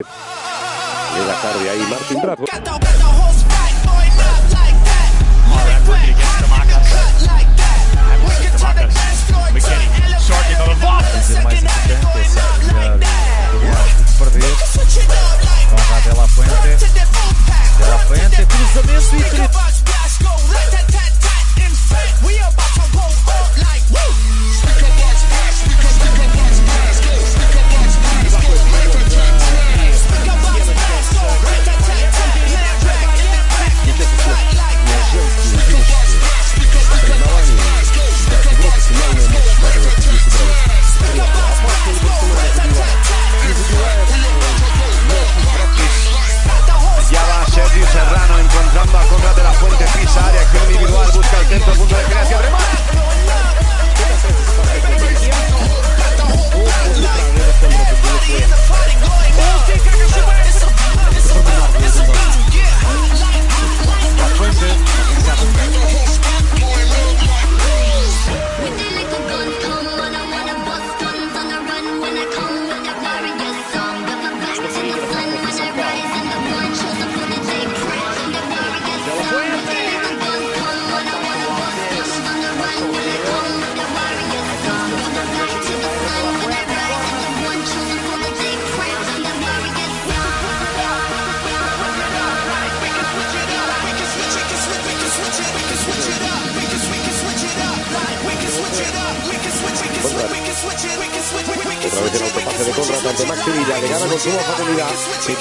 Llega tarde ahí Martín Bradford. A través del autopase de Conrad tanto Max Sevilla, le gana con suma facilidad. Sí,